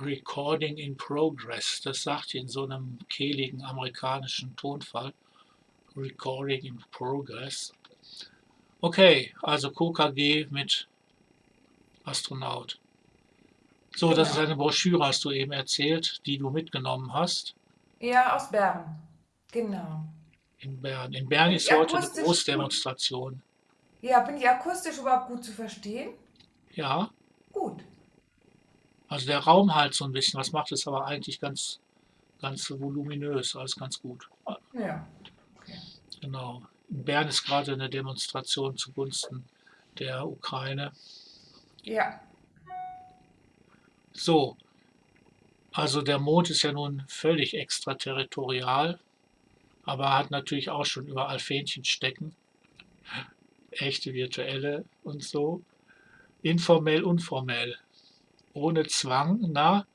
Recording in Progress. Das sagt in so einem kehligen amerikanischen Tonfall. Recording in Progress. Okay, also KKG mit Astronaut. So, das ist Genau. eine Broschüre, hast du eben erzählt, die du mitgenommen hast Ja, aus Bern. Genau. in Bern. In Bern Bin ist heute eine gut? Großdemonstration. Ja, bin ich akustisch überhaupt gut zu verstehen? Ja, Gut. Also der Raum halt so ein bisschen. Was macht es aber eigentlich ganz, ganz voluminös, alles ganz gut. Ja. Okay. Genau. In Bern ist gerade eine Demonstration zugunsten der Ukraine. Ja. So, also der Mond ist ja nun völlig extraterritorial, aber hat natürlich auch schon überall Fähnchen stecken. Echte virtuelle und so. Informell, unformell. Ohne Zwang, na,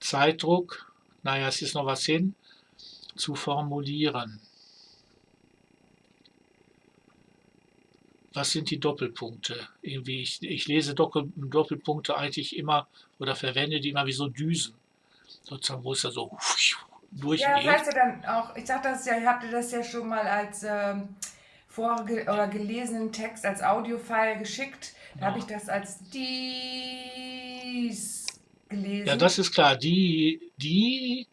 Zeitdruck, naja, es ist noch was hin, zu formulieren. Was sind die Doppelpunkte? Irgendwie, ich, ich lese Doppel, Doppelpunkte eigentlich immer oder verwende die immer wie so Düsen. Sozusagen, wo es ja so Ja, durchgeht. falls ihr dann auch, ich sag das ja, ihr habt das ja schon mal als ähm, vorge oder gelesenen Text als Audiofile geschickt. Da habe ich das als dies gelesen. Ja, das ist klar. Die, die,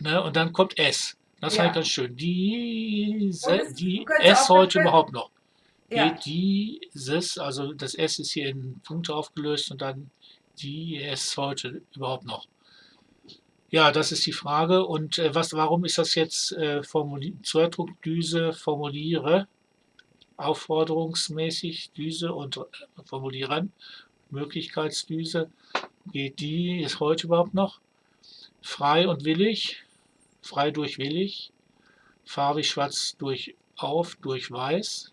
ne, und dann kommt S. Das Ja. halt ganz schön. Diese, es- die S heute überhaupt noch. ja. Dieses, also das S ist hier in Punkte aufgelöst und dann die S heute überhaupt noch. Ja, das ist die Frage. Und äh, was, warum ist das jetzt äh, formuli Zeitdruckdüse formuliere, aufforderungsmäßig Düse und äh, formulieren, Möglichkeitsdüse, geht die, ist heute überhaupt noch? Frei und willig, frei durch willig, farbig schwarz durch auf, durch weiß,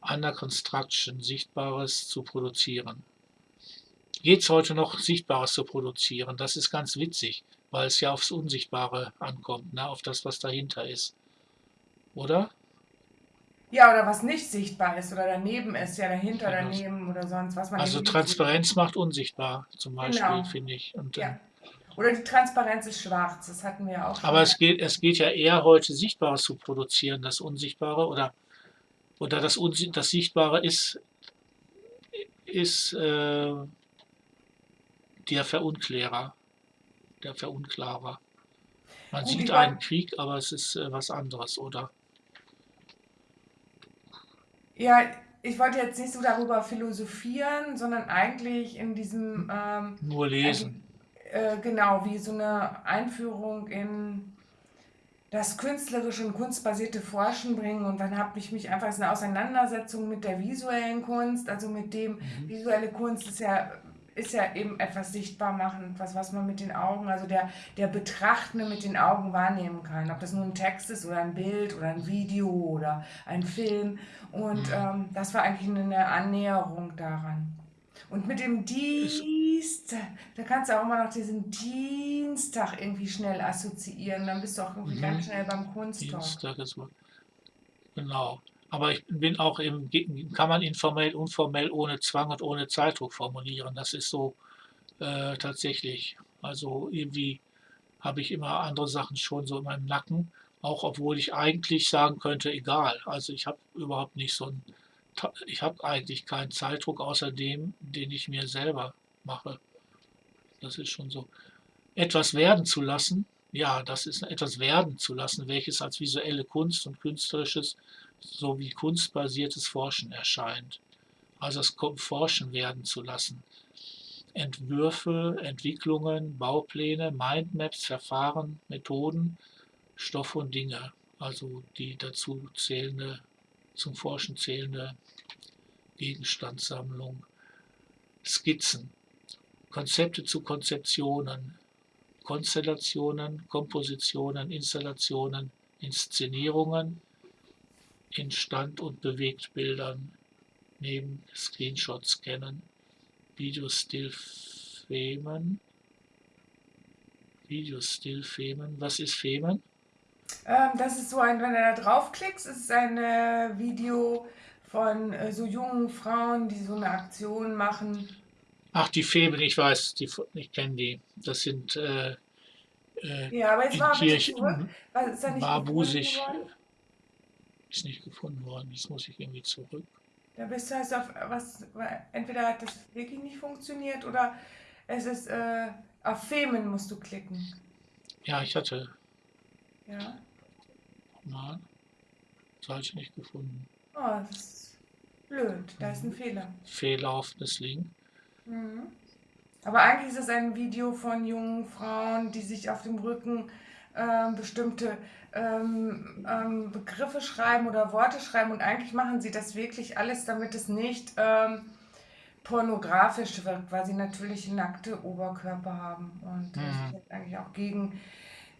under construction, Sichtbares zu produzieren. Geht es heute noch, Sichtbares zu produzieren? Das ist ganz witzig, weil es ja aufs Unsichtbare ankommt, ne? auf das, was dahinter ist. Oder? Ja, oder was nicht sichtbar ist oder daneben ist, ja dahinter, das- daneben oder sonst was man Also Transparenz macht unsichtbar, zum Beispiel, Genau. finde ich. Und, sieht. Ja. Oder die Transparenz ist schwarz, das hatten wir auch schon. Aber es geht, es geht ja eher heute, Sichtbares zu produzieren, das Unsichtbare oder, oder das, Unsi das Sichtbare ist, ist äh, der Verunklärer, der Verunklarer. Man Gut, sieht einen Krieg, aber es ist äh, was anderes, oder? Ja, ich wollte jetzt nicht so darüber philosophieren, sondern eigentlich in diesem, ähm, Nur lesen. äh, genau, wie so eine Einführung in das künstlerische und kunstbasierte Forschen bringen. Und dann habe ich mich einfach, es ist eine Auseinandersetzung mit der visuellen Kunst, also mit dem, visuelle Kunst ist ja, ist ja eben etwas sichtbar machen, etwas, was man mit den Augen, also der, der Betrachtende mit den Augen wahrnehmen kann. Ob das nun ein Text ist oder ein Bild oder ein Video oder ein Film. Und ähm, das war eigentlich eine Annäherung daran. Und mit dem Dienst, da kannst du auch immer noch diesen Dienstag irgendwie schnell assoziieren. Dann bist du auch irgendwie Mhm. ganz schnell beim Kunsttalk. Dienstag ist wohl- Genau. Aber ich bin auch im, kann man informell, unformell, ohne Zwang und ohne Zeitdruck formulieren. Das ist so äh, tatsächlich. Also irgendwie habe ich immer andere Sachen schon so in meinem Nacken, auch obwohl ich eigentlich sagen könnte, egal. Also ich habe überhaupt nicht so ein, ich habe eigentlich keinen Zeitdruck außer dem, den ich mir selber mache. Das ist schon so. Etwas werden zu lassen, ja, das ist etwas werden zu lassen, welches als visuelle Kunst und künstlerisches sowie kunstbasiertes Forschen erscheint. Also das Ko- Forschen werden zu lassen. Entwürfe, Entwicklungen, Baupläne, Mindmaps, Verfahren, Methoden, Stoffe und Dinge. Also die dazu zählende, zum Forschen zählende Gegenstandssammlung. Skizzen, Konzepte zu Konzeptionen, Konstellationen, Kompositionen, Installationen, Inszenierungen in Stand- und Bewegtbildern neben Screenshots scannen, Videostillfilmen, Videostillfilmen. Was ist Filmen? Ähm, das ist so ein, wenn du da draufklickst, ist es ein äh, Video von äh, so jungen Frauen, die so eine Aktion machen. Ach, die Feben, ich weiß, die, ich kenne die. Das sind äh, äh, Ja, aber jetzt in bitte Kirchen, zurück. Was ist da nicht gefunden Barbusig worden? Ist nicht gefunden worden. Jetzt muss ich irgendwie zurück. Da bist du also auf was, entweder hat das wirklich nicht funktioniert oder es ist äh, auf Femen musst du klicken. Ja, ich hatte Ja. mal solche nicht gefunden. Oh, das ist blöd. Da ist ein Fehler. Fehllaufendes Link. Mhm. Aber eigentlich ist es ein Video von jungen Frauen, die sich auf dem Rücken ähm, bestimmte ähm, ähm, Begriffe schreiben oder Worte schreiben und eigentlich machen sie das wirklich alles, damit es nicht ähm, pornografisch wirkt, weil sie natürlich nackte Oberkörper haben und das Mhm. ist eigentlich auch gegen,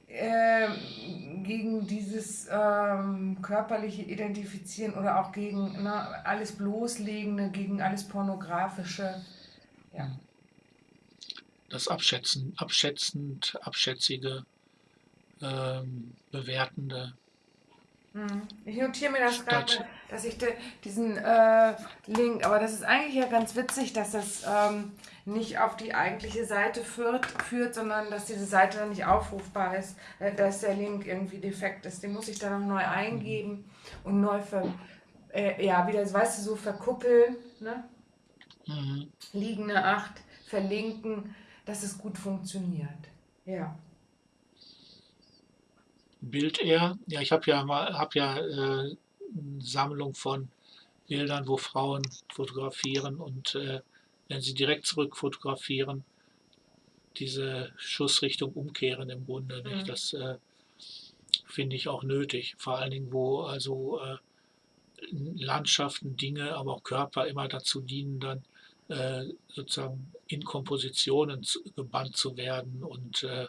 ähm, gegen dieses ähm, körperliche Identifizieren oder auch gegen ne, alles Bloßlegende, gegen alles Pornografische. Ja. Das Abschätzen, abschätzend, abschätzige, ähm, bewertende. Mhm. Ich notiere mir das gerade, dass ich de, diesen äh, Link, aber das ist eigentlich ja ganz witzig, dass das ähm, nicht auf die eigentliche Seite führt, führt, sondern dass diese Seite dann nicht aufrufbar ist, äh, dass der Link irgendwie defekt ist. Den muss ich dann noch neu eingeben und neu ver, äh, ja, wieder, weißt du, so verkuppeln, ne? Mhm. liegende Acht, verlinken, dass es gut funktioniert. Ja. Bild eher. Ja, ich habe ja mal, habe ja äh, eine Sammlung von Bildern, wo Frauen fotografieren und äh, wenn sie direkt zurück fotografieren, diese Schussrichtung umkehren im Grunde. Mhm. Nicht? Das äh, finde ich auch nötig. Vor allen Dingen, wo also äh, Landschaften, Dinge, aber auch Körper immer dazu dienen, dann äh, sozusagen in Kompositionen zu, gebannt zu werden und äh,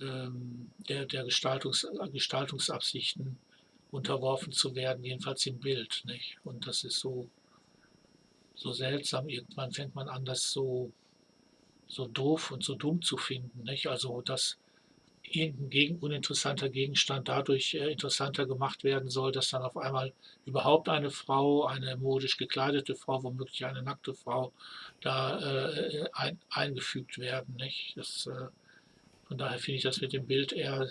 der, der Gestaltungs, Gestaltungsabsichten unterworfen zu werden, jedenfalls im Bild. Nicht? Und das ist so, so seltsam. Irgendwann fängt man an, das so, so doof und so dumm zu finden. Nicht? Also, dass irgendein gegen, uninteressanter Gegenstand dadurch äh, interessanter gemacht werden soll, dass dann auf einmal überhaupt eine Frau, eine modisch gekleidete Frau, womöglich eine nackte Frau, da äh, ein, eingefügt werden. Nicht? Das, äh, von daher finde ich das mit dem Bild eher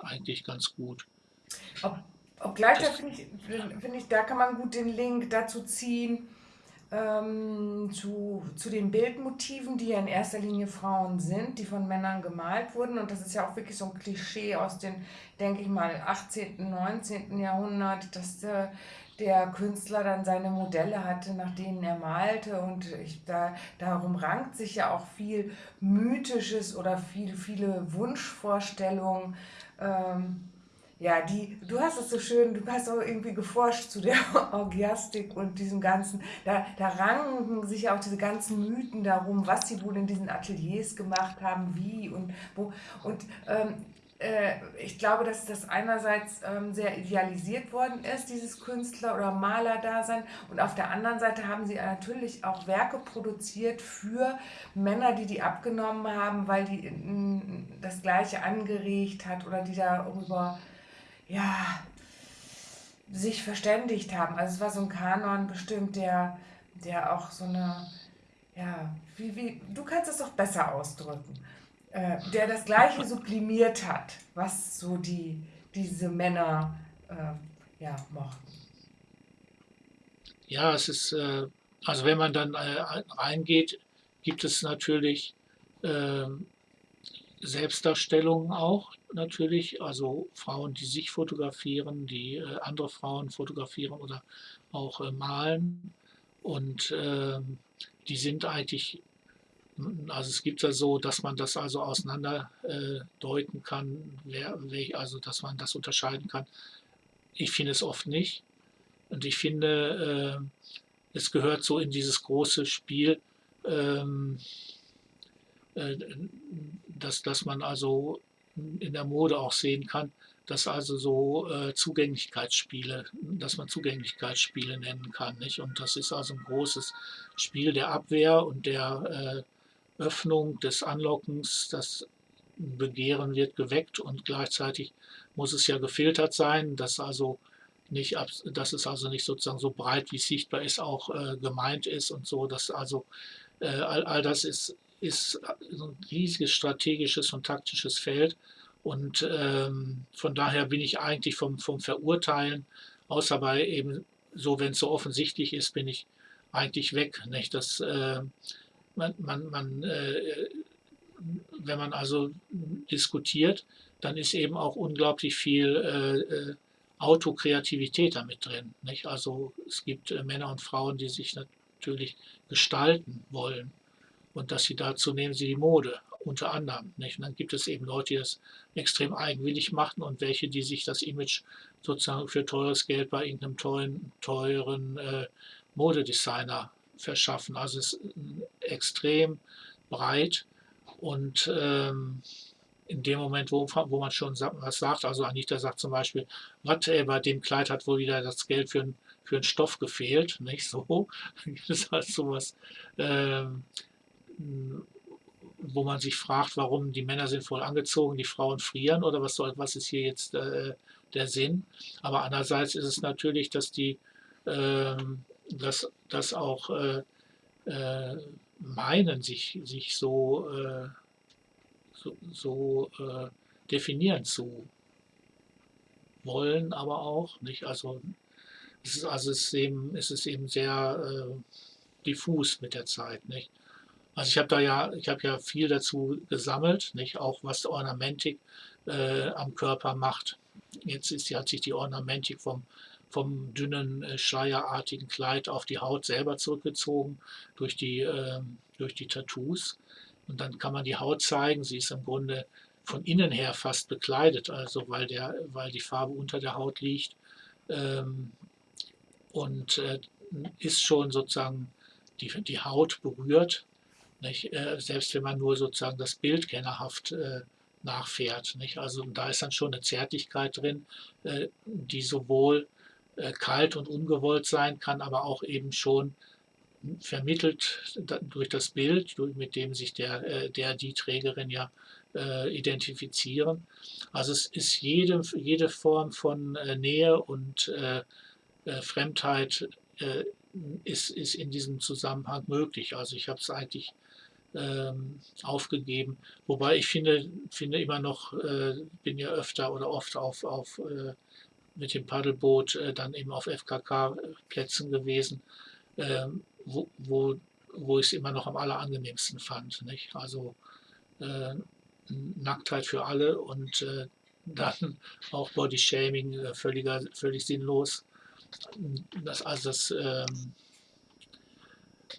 eigentlich ganz gut. Ob, obgleich, da finde ich, find ich, da kann man gut den Link dazu ziehen, ähm, zu, zu den Bildmotiven, die ja in erster Linie Frauen sind, die von Männern gemalt wurden. Und das ist ja auch wirklich so ein Klischee aus dem, denke ich mal, 18., 19. Jahrhundert, dass der, der Künstler dann seine Modelle hatte, nach denen er malte. Und ich, da, darum rankt sich ja auch viel Mythisches oder viel, viele Wunschvorstellungen. Ähm, ja, die, du hast es so schön, du hast auch irgendwie geforscht zu der Orgiastik und diesem ganzen, da, da ranken sich ja auch diese ganzen Mythen darum, was sie wohl in diesen Ateliers gemacht haben, wie und wo. Und ähm, äh, ich glaube, dass das einerseits ähm, sehr idealisiert worden ist, dieses Künstler- oder Malerdasein, und auf der anderen Seite haben sie natürlich auch Werke produziert für Männer, die die abgenommen haben, weil die das Gleiche angeregt hat oder die darüber ja, sich verständigt haben. Also es war so ein Kanon bestimmt, der, der auch so eine, ja, wie, wie, du kannst es doch besser ausdrücken, äh, der das Gleiche sublimiert hat, was so die, diese Männer äh, ja, mochten. Ja, es ist, äh, also wenn man dann äh, reingeht, gibt es natürlich ähm, Selbstdarstellungen auch natürlich, also Frauen, die sich fotografieren, die äh, andere Frauen fotografieren oder auch äh, malen. Und ähm, die sind eigentlich, also es gibt ja so, dass man das also auseinander äh, deuten kann, wer, wer, also dass man das unterscheiden kann. Ich finde es oft nicht. Und ich finde, äh, es gehört so in dieses große Spiel, ähm, äh, dass, dass man also in der Mode auch sehen kann, dass also so äh, Zugänglichkeitsspiele, dass man Zugänglichkeitsspiele nennen kann. Nicht? Und das ist also ein großes Spiel der Abwehr und der äh, Öffnung, des Anlockens. Das Begehren wird geweckt und gleichzeitig muss es ja gefiltert sein, dass also nicht, dass es also nicht sozusagen so breit wie sichtbar ist auch äh, gemeint ist und so, dass also Äh, all, all das ist, ist ein riesiges strategisches und taktisches Feld. Und ähm, von daher bin ich eigentlich vom, vom Verurteilen, außer bei eben so, wenn es so offensichtlich ist, bin ich eigentlich weg. Nicht? Das, äh, man, man, man äh, wenn man also diskutiert, dann ist eben auch unglaublich viel äh, Autokreativität damit drin. Nicht? Also es gibt äh, Männer und Frauen, die sich natürlich gestalten wollen. Und dass sie dazu nehmen sie die Mode, unter anderem. Nicht? Und dann gibt es eben Leute, die das extrem eigenwillig machen und welche, die sich das Image sozusagen für teures Geld bei irgendeinem teuren, teuren äh, Modedesigner verschaffen. Also es ist extrem breit und ähm, in dem Moment, wo, wo man schon was sagt, also Anita sagt zum Beispiel, was, ey, bei dem Kleid hat wohl wieder das Geld für, für einen Stoff gefehlt, nicht so. Das ist halt sowas, ähm, wo man sich fragt, warum die Männer sind voll angezogen, die Frauen frieren oder was soll, was ist hier jetzt äh, der Sinn? Aber andererseits ist es natürlich, dass die, äh, dass, dass auch äh, äh, meinen, sich, sich so, äh, so, so äh, definieren zu wollen, aber auch nicht. Also es ist, also es ist eben, es ist eben sehr äh, diffus mit der Zeit, nicht? Also ich habe da ja, ich habe ja viel dazu gesammelt, nicht auch was Ornamentik äh, am Körper macht. Jetzt ist, hat sich die Ornamentik vom, vom dünnen äh, schleierartigen Kleid auf die Haut selber zurückgezogen durch die, äh, durch die Tattoos. Und dann kann man die Haut zeigen. Sie ist im Grunde von innen her fast bekleidet, also weil, der, weil die Farbe unter der Haut liegt. Ähm, und äh, ist schon sozusagen die, die Haut berührt nicht? Äh, selbst wenn man nur sozusagen das Bild kennerhaft äh, nachfährt. Nicht? Also da ist dann schon eine Zärtlichkeit drin, äh, die sowohl kalt und ungewollt sein kann, aber auch eben schon vermittelt durch das Bild, mit dem sich der, äh, der die Trägerin ja äh, identifizieren. Also es ist jede, jede Form von Nähe und Fremdheit ist, ist in diesem Zusammenhang möglich. Also ich habe es eigentlich ähm, aufgegeben. Wobei ich finde, finde immer noch, äh, bin ja öfter oder oft auf, auf äh, mit dem Paddelboot äh, dann eben auf FKK-Plätzen gewesen, ähm, wo, wo, wo ich es immer noch am allerangenehmsten fand. Nicht? Also äh, Nacktheit für alle und äh, dann auch Body-Shaming völliger, völlig sinnlos. Das, also das ähm,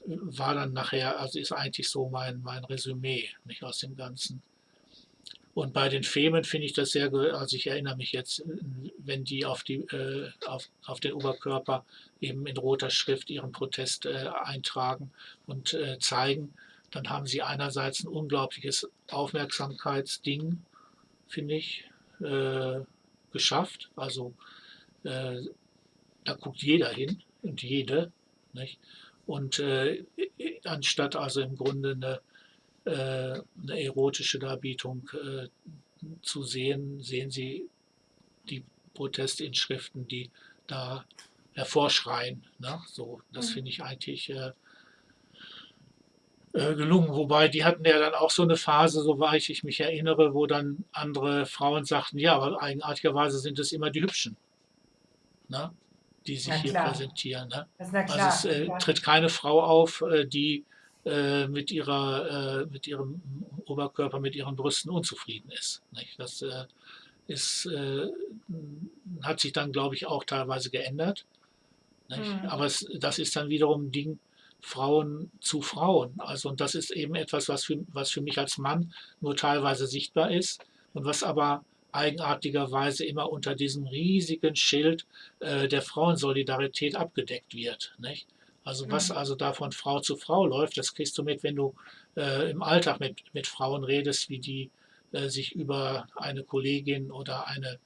war dann nachher, also ist eigentlich so mein, mein Resümee nicht aus dem Ganzen. Und bei den Femen finde ich das sehr, also ich erinnere mich jetzt, wenn die auf, die, äh, auf, auf den Oberkörper eben in roter Schrift ihren Protest äh, eintragen und äh, zeigen, dann haben sie einerseits ein unglaubliches Aufmerksamkeitsding, finde ich, äh, geschafft. Also äh, da guckt jeder hin und jede. Nicht? Und äh, anstatt also im Grunde eine, äh, eine erotische Darbietung äh, zu sehen, sehen Sie die Protestinschriften, die da hervorschreien. Ne? So, das mhm. finde ich eigentlich äh, äh, gelungen. Wobei die hatten ja dann auch so eine Phase, soweit ich mich erinnere, wo dann andere Frauen sagten, ja, aber eigenartigerweise sind es immer die Hübschen. Ne? die sich hier präsentieren. Ne? Also es äh, tritt keine Frau auf, äh, die äh, mit, ihrer, äh, mit ihrem Oberkörper, mit ihren Brüsten unzufrieden ist. Nicht? Das äh, ist, äh, hat sich dann, glaube ich, auch teilweise geändert. Mhm. Aber es, das ist dann wiederum ein Ding, Frauen zu Frauen. Also und das ist eben etwas, was für, was für mich als Mann nur teilweise sichtbar ist und was aber eigenartigerweise immer unter diesem riesigen Schild äh, der Frauensolidarität abgedeckt wird. Nicht? Also was mhm. also da von Frau zu Frau läuft, das kriegst du mit, wenn du äh, im Alltag mit, mit Frauen redest, wie die äh, sich über eine Kollegin oder eine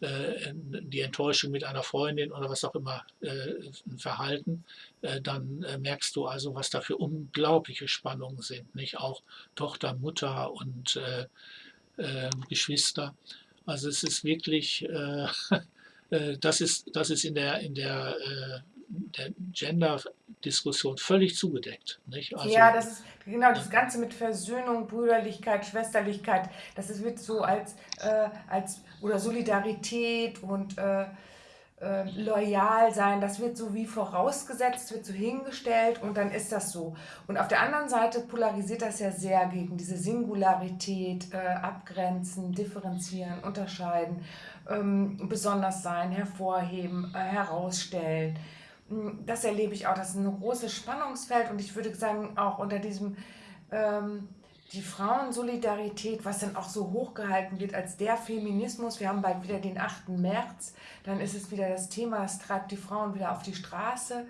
äh, die Enttäuschung mit einer Freundin oder was auch immer äh, verhalten, äh, dann merkst du also, was da für unglaubliche Spannungen sind. Nicht auch Tochter, Mutter und Geschwister. Also es ist wirklich, äh, äh, das, ist, das ist in der, in der, äh, der Gender Diskussion völlig zugedeckt. Nicht? Also, ja, das ist genau das Ganze mit Versöhnung, Brüderlichkeit, Schwesterlichkeit, das wird so als, äh, als oder Solidarität und äh, äh, loyal sein, das wird so wie vorausgesetzt, wird so hingestellt und dann ist das so. Und auf der anderen Seite polarisiert das ja sehr gegen diese Singularität, äh, abgrenzen, differenzieren, unterscheiden, ähm, besonders sein, hervorheben, äh, herausstellen. Das erlebe ich auch, das ist ein großes Spannungsfeld und ich würde sagen, auch unter diesem ähm, die Frauensolidarität, was dann auch so hochgehalten wird als der Feminismus, wir haben bald wieder den 8. März, dann ist es wieder das Thema, das treibt die Frauen wieder auf die Straße.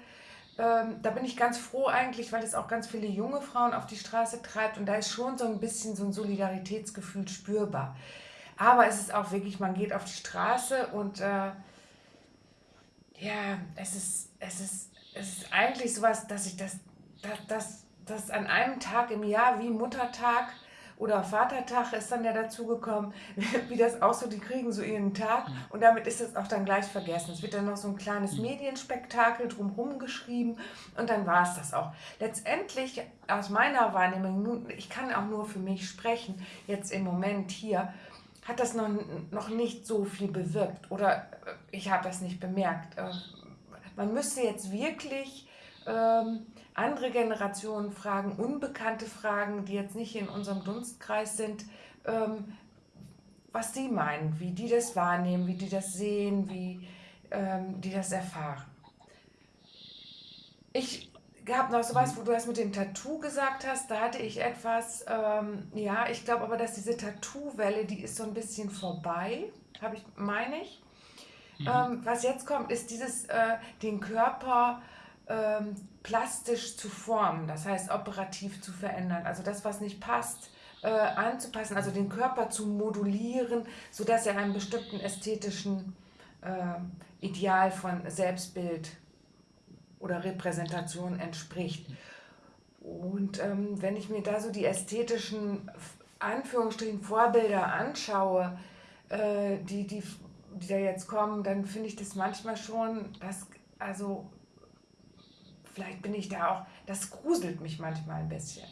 Ähm, da bin ich ganz froh eigentlich, weil es auch ganz viele junge Frauen auf die Straße treibt und da ist schon so ein bisschen so ein Solidaritätsgefühl spürbar. Aber es ist auch wirklich, man geht auf die Straße und äh, ja, es ist, es, ist, es ist eigentlich sowas, dass ich das, das, das dass an einem Tag im Jahr wie Muttertag oder Vatertag ist dann ja dazu gekommen, wie das auch so, die kriegen so ihren Tag mhm. und damit ist es auch dann gleich vergessen. Es wird dann noch so ein kleines mhm. Medienspektakel drumherum geschrieben und dann war es das auch. Letztendlich aus meiner Wahrnehmung, ich kann auch nur für mich sprechen, jetzt im Moment hier, hat das noch, noch nicht so viel bewirkt oder äh, ich habe das nicht bemerkt. Äh, man müsste jetzt wirklich ähm, andere Generationen fragen, unbekannte Fragen, die jetzt nicht in unserem Dunstkreis sind, ähm, was sie meinen, wie die das wahrnehmen, wie die das sehen, wie ähm, die das erfahren. Ich habe noch sowas, wo du das mit dem Tattoo gesagt hast, da hatte ich etwas, ähm, ja, ich glaube aber, dass diese Tattoo-Welle, die ist so ein bisschen vorbei, habe ich, meine ich. Mhm. Ähm, was jetzt kommt, ist dieses, äh, den Körper ähm, plastisch zu formen, das heißt operativ zu verändern. Also das, was nicht passt, äh, anzupassen, also den Körper zu modulieren, sodass er einem bestimmten ästhetischen äh, Ideal von Selbstbild oder Repräsentation entspricht. Und ähm, wenn ich mir da so die ästhetischen Anführungsstrichen Vorbilder anschaue, äh, die, die, die da jetzt kommen, dann finde ich das manchmal schon, dass, also vielleicht bin ich da auch, das gruselt mich manchmal ein bisschen.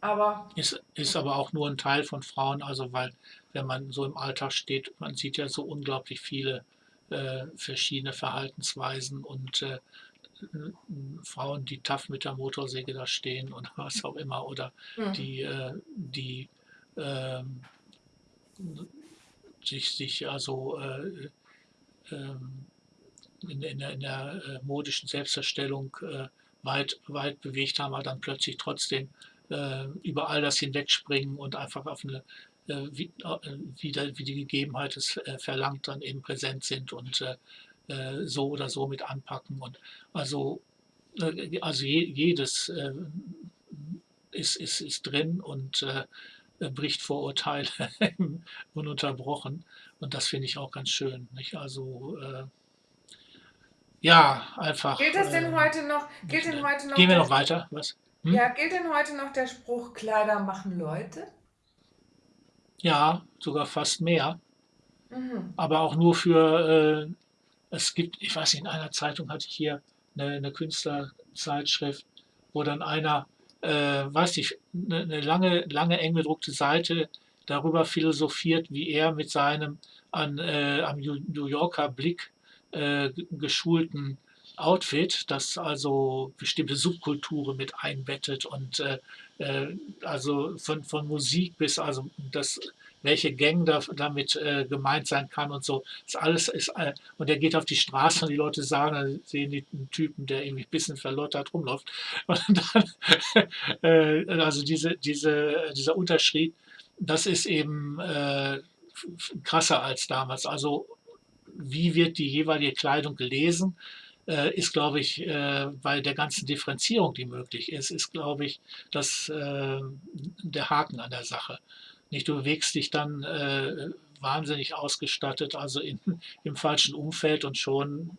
Aber ist, ist aber auch nur ein Teil von Frauen, also weil wenn man so im Alltag steht, man sieht ja so unglaublich viele äh, verschiedene Verhaltensweisen und äh, Frauen, die tough mit der Motorsäge da stehen und was auch immer, oder mhm. die, äh, die ähm, sich, sich also äh, ähm, in, in, der, in der äh, modischen Selbstverstellung äh, weit, weit bewegt haben, aber dann plötzlich trotzdem äh, über all das hinwegspringen und einfach auf eine, äh, wie, äh, wie, die Gegebenheit es äh, verlangt, dann eben präsent sind und äh, äh, so oder so mit anpacken. Und also, also je, jedes ist, ist, ist drin und bricht Vorurteile ununterbrochen. Und das finde ich auch ganz schön. Nicht? Also ja, einfach. Gilt das denn äh, heute noch? Gilt denn heute noch Gehen wir noch weiter? Was? Hm? Ja, gilt denn heute noch der Spruch, Kleider machen Leute? Ja, sogar fast mehr. Mhm. Aber auch nur für, äh, es gibt, ich weiß nicht, in einer Zeitung hatte ich hier eine, eine Künstlerzeitschrift, wo dann einer, äh, weiß ich, eine, eine lange, lange eng gedruckte Seite darüber philosophiert, wie er mit seinem an, äh, am New Yorker Blick äh, geschulten Outfit, das also bestimmte Subkulturen mit einbettet und äh, äh, also von, von Musik bis also das welche Gang da, damit äh, gemeint sein kann und so. Das alles ist, äh, und er geht auf die Straße und die Leute sagen, dann sehen die einen Typen, der irgendwie ein bisschen verlottert rumläuft. Und dann, äh, also diese, diese, dieser Unterschied, das ist eben äh, krasser als damals. Also wie wird die jeweilige Kleidung gelesen, äh, ist, glaube ich, äh, bei der ganzen Differenzierung, die möglich ist, ist, glaube ich, das, äh, der Haken an der Sache. Nicht, du bewegst dich dann äh, wahnsinnig ausgestattet, also in, im falschen Umfeld und schon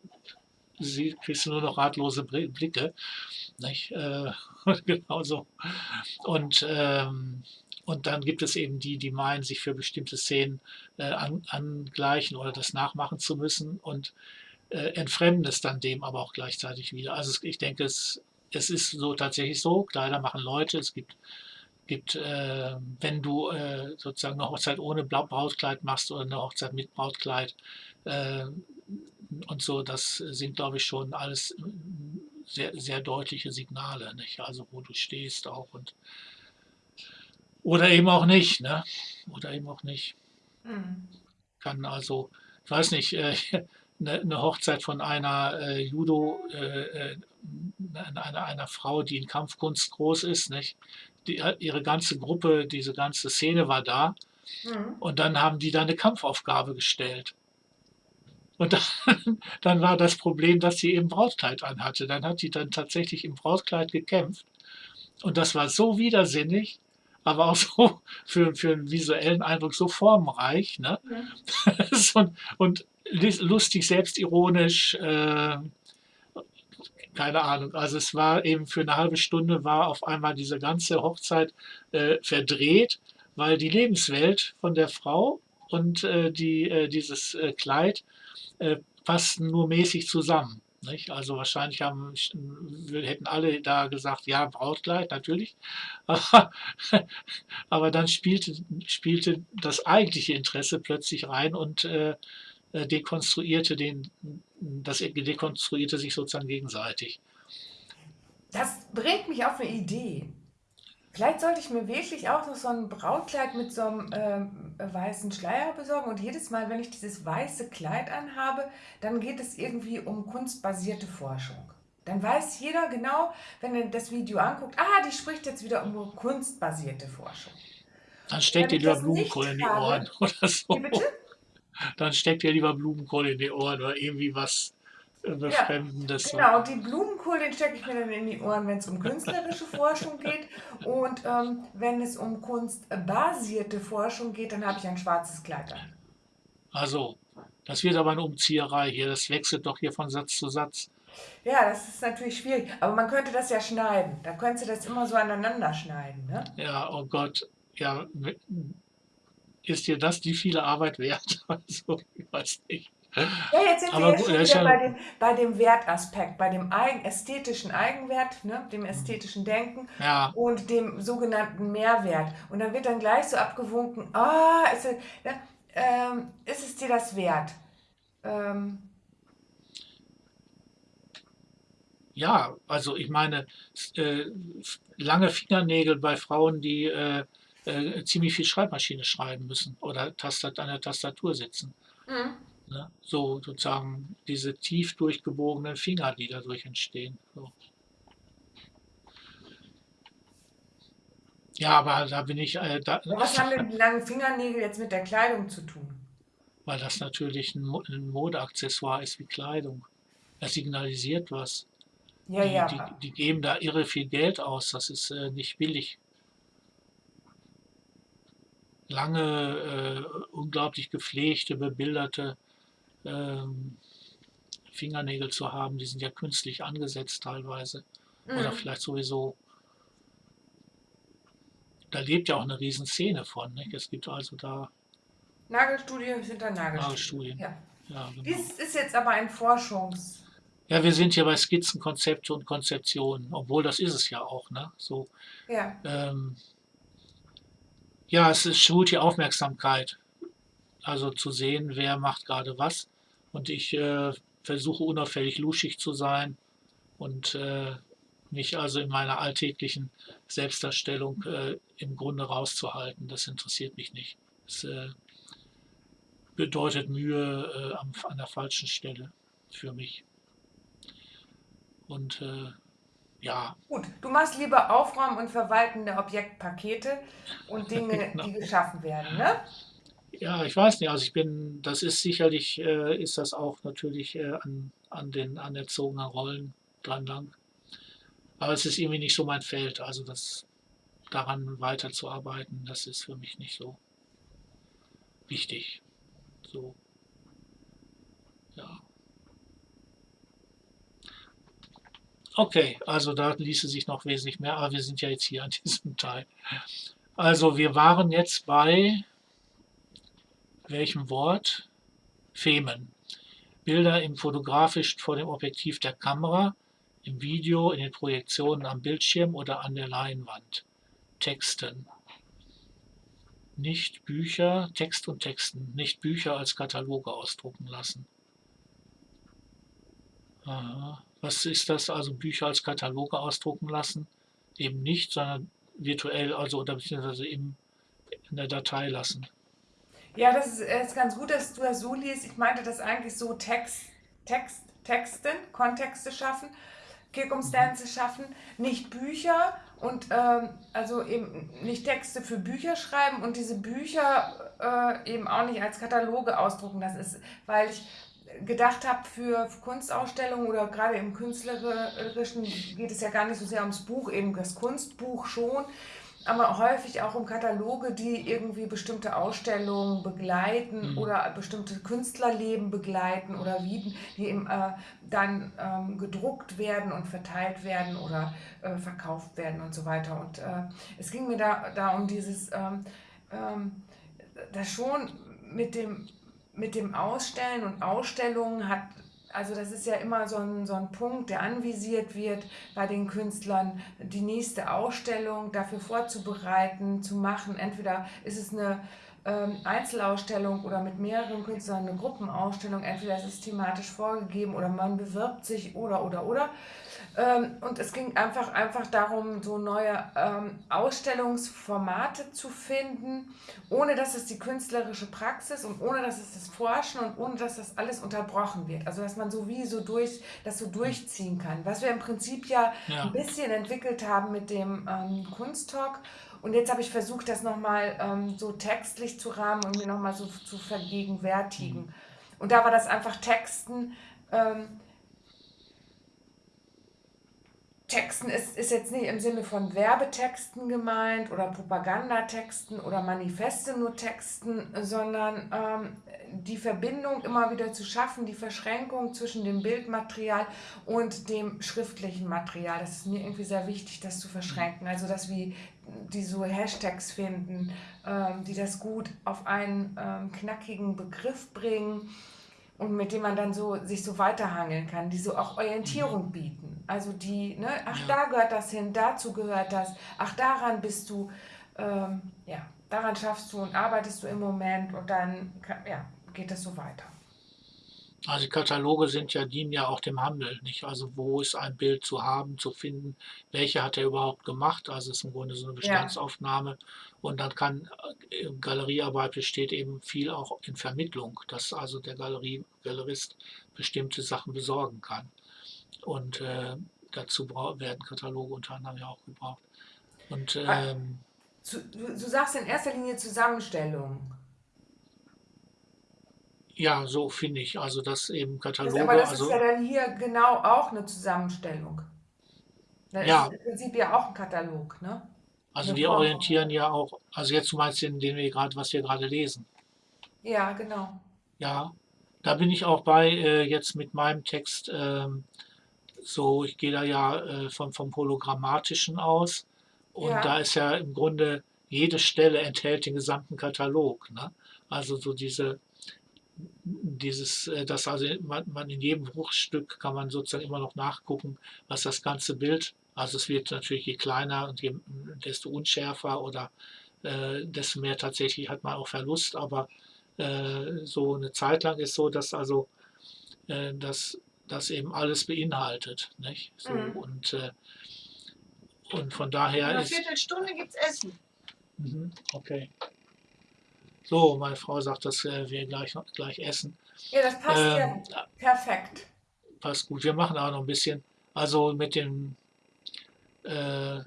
sie, kriegst du nur noch ratlose Blicke. Nicht? Äh, genauso. Und ähm, und dann gibt es eben die, die meinen, sich für bestimmte Szenen äh, an, angleichen oder das nachmachen zu müssen und äh, entfremden es dann dem aber auch gleichzeitig wieder. Also ich denke, es es ist so tatsächlich so, Kleider machen Leute. Es gibt, gibt äh, wenn du äh, sozusagen eine Hochzeit ohne Brautkleid machst oder eine Hochzeit mit Brautkleid äh, und so, das sind, glaube ich, schon alles sehr, sehr deutliche Signale, nicht? Also wo du stehst auch und oder eben auch nicht, ne? Oder eben auch nicht. Mhm. Kann also, ich weiß nicht, äh, eine, eine Hochzeit von einer äh, Judo, äh, äh einer, einer Frau, die in Kampfkunst groß ist, nicht? Die, ihre ganze Gruppe, diese ganze Szene war da. Mhm. Und dann haben die da eine Kampfaufgabe gestellt. Und dann, dann war das Problem, dass sie eben Brautkleid anhatte. Dann hat die dann tatsächlich im Brautkleid gekämpft. Und das war so widersinnig, aber auch so für, für einen visuellen Eindruck so formreich. Ne? Ja. und, und lustig, selbstironisch, äh, keine Ahnung. Also es war eben für eine halbe Stunde war auf einmal diese ganze Hochzeit äh, verdreht, weil die Lebenswelt von der Frau und äh, die, äh, dieses äh, Kleid äh, passten nur mäßig zusammen. Nicht? Also wahrscheinlich haben, hätten alle da gesagt, ja, Brautkleid, natürlich. Aber, dann spielte, spielte das eigentliche Interesse plötzlich rein und äh dekonstruierte den, das dekonstruierte sich sozusagen gegenseitig. Das bringt mich auf eine Idee. Vielleicht sollte ich mir wirklich auch noch so ein Brautkleid mit so einem ähm, weißen Schleier besorgen und jedes Mal, wenn ich dieses weiße Kleid anhabe, dann geht es irgendwie um kunstbasierte Forschung. Dann weiß jeder genau, wenn er das Video anguckt, ah, die spricht jetzt wieder um kunstbasierte Forschung. Dann steckt ihr lieber Blumenkohl in die Ohren oder so. Wie bitte? Dann steckt ihr lieber Blumenkohl in die Ohren oder irgendwie was Befremdendes. Ja, genau, die Blumenkohl, den stecke ich mir dann in die Ohren, wenn es um künstlerische Forschung geht. Und ähm, wenn es um kunstbasierte Forschung geht, dann habe ich ein schwarzes Kleid an. Also, das wird aber eine Umzieherei hier. Das wechselt doch hier von Satz zu Satz. Ja, das ist natürlich schwierig. Aber man könnte das ja schneiden. Da könntest du das immer so aneinander schneiden. Ne? Ja, oh Gott. Ja, ist dir das die viele Arbeit wert? Also, ich weiß nicht. Ja, jetzt sind Aber wir gut, schon wieder bei dem, bei dem Wertaspekt, bei dem eigen, ästhetischen Eigenwert, ne, dem ästhetischen Denken Ja, und dem sogenannten Mehrwert. Und dann wird dann gleich so abgewunken, ah, ist, es- ne, ähm, ist es dir das wert? Ähm, ja, also ich meine, äh, lange Fingernägel bei Frauen, die äh, äh, ziemlich viel Schreibmaschine schreiben müssen oder Tastat an der Tastatur sitzen. mhm. Ne? So sozusagen diese tief durchgebogenen Finger, die dadurch entstehen. So. Ja, aber da bin ich, äh, da, was haben denn die langen Fingernägel jetzt mit der Kleidung zu tun? weil das natürlich ein, Mo- ein Modeaccessoire ist wie Kleidung. Das signalisiert was. Ja, Die, ja. die, die geben da irre viel Geld aus. Das ist äh, nicht billig. Lange, äh, unglaublich gepflegte, bebilderte ähm, Fingernägel zu haben, die sind ja künstlich angesetzt teilweise. Oder Mhm. vielleicht sowieso. Da lebt ja auch eine Riesenszene von. Nicht? Es gibt also da Nagelstudien hinter Nagelstudien. Nagelstudien. Ja. Ja, genau. Dies ist jetzt aber ein Forschungs... ja, wir sind hier bei Skizzen, Konzepte und Konzeptionen, obwohl das ist es ja auch. Ne? So, Ja. ähm, ja, es ist, schult die Aufmerksamkeit. Also zu sehen, wer macht gerade was. Und ich äh, versuche unauffällig luschig zu sein und äh, mich also in meiner alltäglichen Selbstdarstellung äh, im Grunde rauszuhalten. Das interessiert mich nicht. Das äh, bedeutet Mühe äh, an der falschen Stelle für mich. Und äh, ja, Gut, du machst lieber Aufräumen und Verwalten der Objektpakete und Dinge, Genau. die geschaffen werden, ne? Ja, ich weiß nicht. Also ich bin, das ist sicherlich, äh, ist das auch natürlich äh, an, an den anerzogenen Rollen dran lang. Aber es ist irgendwie nicht so mein Feld. Also das daran weiterzuarbeiten, das ist für mich nicht so wichtig. So, ja. Okay, also da ließe sich noch wesentlich mehr, aber wir sind ja jetzt hier an diesem Teil. Also wir waren jetzt bei welchem Wort? Femen. Bilder im fotografisch vor dem Objektiv der Kamera im Video, in den Projektionen am Bildschirm oder an der Leinwand. Texten. Nicht Bücher, Text und Texten, nicht Bücher als Kataloge ausdrucken lassen. Aha. Was ist das also Bücher als Kataloge ausdrucken lassen? Eben nicht, sondern virtuell, also oder beziehungsweise im, in der Datei lassen. Ja, das ist, ist ganz gut, dass du das so liest. Ich meinte das eigentlich so Text, Text, Texten, Kontexte schaffen, Circumstances schaffen, nicht Bücher und ähm, also eben nicht Texte für Bücher schreiben und diese Bücher äh, eben auch nicht als Kataloge ausdrucken. Das ist, weil ich gedacht habe für Kunstausstellungen oder gerade im Künstlerischen geht es ja gar nicht so sehr ums Buch, eben das Kunstbuch schon, aber häufig auch um Kataloge, die irgendwie bestimmte Ausstellungen begleiten mhm. oder bestimmte Künstlerleben begleiten oder wie die eben, äh, dann ähm, gedruckt werden und verteilt werden oder äh, verkauft werden und so weiter. Und äh, es ging mir da, da um dieses, ähm, ähm, das schon mit dem, mit dem Ausstellen und Ausstellungen hat also das ist ja immer so ein, so ein Punkt, der anvisiert wird bei den Künstlern, die nächste Ausstellung dafür vorzubereiten, zu machen. Entweder ist es eine ähm, Einzelausstellung oder mit mehreren Künstlern eine Gruppenausstellung, entweder ist es thematisch vorgegeben oder man bewirbt sich oder oder oder. Ähm, und es ging einfach, einfach darum, so neue ähm, Ausstellungsformate zu finden, ohne dass es die künstlerische Praxis und ohne dass es das Forschen und ohne dass das alles unterbrochen wird. Also dass man so wie so durch, das so durchziehen kann. Was wir im Prinzip ja, ja. ein bisschen entwickelt haben mit dem ähm, Kunsttalk. Und jetzt habe ich versucht, das nochmal ähm, so textlich zu rahmen und mir nochmal so zu vergegenwärtigen. Mhm. Und da war das einfach Texten. Ähm, Texten ist, ist jetzt nicht im Sinne von Werbetexten gemeint oder Propagandatexten oder Manifeste nur Texten, sondern ähm, die Verbindung immer wieder zu schaffen, die Verschränkung zwischen dem Bildmaterial und dem schriftlichen Material. Das ist mir irgendwie sehr wichtig, das zu verschränken. Also, dass wir die so Hashtags finden, ähm, die das gut auf einen ähm, knackigen Begriff bringen und mit dem man dann so sich so weiterhangeln kann, die so auch Orientierung mhm. bieten. Also die, ne, ach ja. da gehört das hin, dazu gehört das, ach daran bist du, ähm, ja, daran schaffst du und arbeitest du im Moment und dann ja, geht das so weiter. Also Kataloge sind ja, dienen ja auch dem Handel, nicht? Also wo ist ein Bild zu haben, zu finden, welche hat er überhaupt gemacht? Also es ist im Grunde so eine Bestandsaufnahme. Ja. Und dann kann äh, Galeriearbeit besteht eben viel auch in Vermittlung, dass also der Galerie, Galerist bestimmte Sachen besorgen kann. Und äh, dazu werden Kataloge unter anderem ja auch gebraucht. Und ah, ähm, du, du sagst in erster Linie Zusammenstellung. Ja, so finde ich. Also, dass eben Kataloge. aber das also, ist ja dann hier genau auch eine Zusammenstellung. Das ja. ist im Prinzip ja auch ein Katalog, ne? Also, die orientieren ja auch. Also, jetzt du meinst den, den wir gerade, was wir gerade lesen. Ja, genau. Ja, da bin ich auch bei, äh, jetzt mit meinem Text. Ähm, so, ich gehe da ja äh, vom, vom Hologrammatischen aus. Und ja. da ist ja im Grunde jede Stelle enthält den gesamten Katalog. Ne? Also so diese dieses, äh, dass also man, man, in jedem Bruchstück kann man sozusagen immer noch nachgucken, was das ganze Bild, also es wird natürlich je kleiner und je, desto unschärfer oder äh, desto mehr tatsächlich hat man auch Verlust, aber äh, so eine Zeit lang ist so, dass also äh, dass das eben alles beinhaltet, nicht? So, mhm. und, äh, und von daher In einer Viertelstunde gibt es Essen. Mhm, okay. So, meine Frau sagt, dass äh, wir gleich, gleich essen. Ja, das passt ähm, ja perfekt. Passt gut. Wir machen auch noch ein bisschen. Also mit dem, äh,